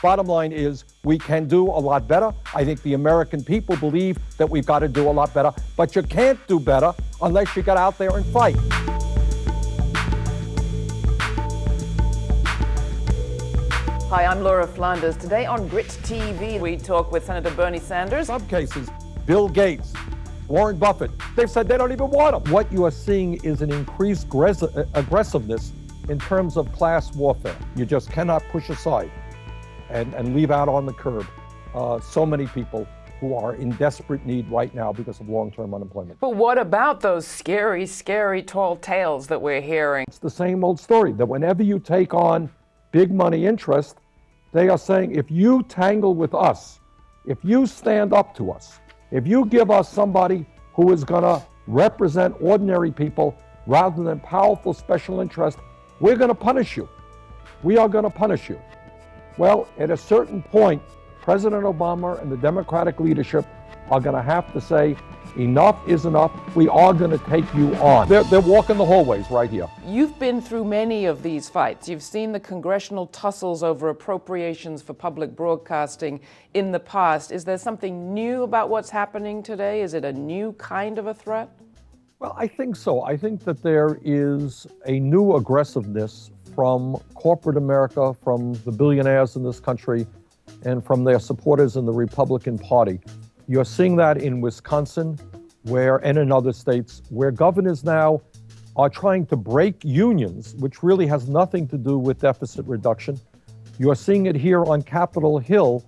Bottom line is we can do a lot better. I think the American people believe that we've got to do a lot better, but you can't do better unless you get out there and fight. Hi, I'm Laura Flanders. Today on Grit TV, we talk with Senator Bernie Sanders. some cases, Bill Gates, Warren Buffett, they've said they don't even want them. What you are seeing is an increased aggressiveness in terms of class warfare. You just cannot push aside and, and leave out on the curb uh, so many people who are in desperate need right now because of long-term unemployment. But what about those scary, scary tall tales that we're hearing? It's the same old story that whenever you take on big money interest, they are saying if you tangle with us, if you stand up to us, if you give us somebody who is going to represent ordinary people rather than powerful special interests, we're going to punish you. We are going to punish you. Well, at a certain point, President Obama and the Democratic leadership are going to have to say, enough is enough. We are going to take you on. They're, they're walking the hallways right here. You've been through many of these fights. You've seen the congressional tussles over appropriations for public broadcasting in the past. Is there something new about what's happening today? Is it a new kind of a threat? Well, I think so. I think that there is a new aggressiveness from corporate America, from the billionaires in this country, and from their supporters in the Republican Party. You're seeing that in Wisconsin, where and in other states, where governors now are trying to break unions, which really has nothing to do with deficit reduction. You're seeing it here on Capitol Hill,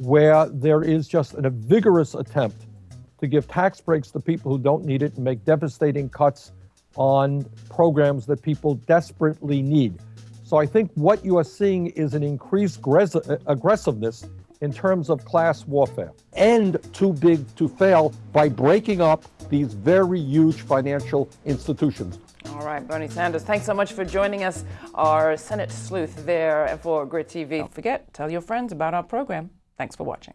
where there is just a vigorous attempt to give tax breaks to people who don't need it and make devastating cuts on programs that people desperately need. So I think what you are seeing is an increased uh, aggressiveness in terms of class warfare and too big to fail by breaking up these very huge financial institutions. All right, Bernie Sanders, thanks so much for joining us, our Senate sleuth there for Grit TV. Don't forget, tell your friends about our program. Thanks for watching.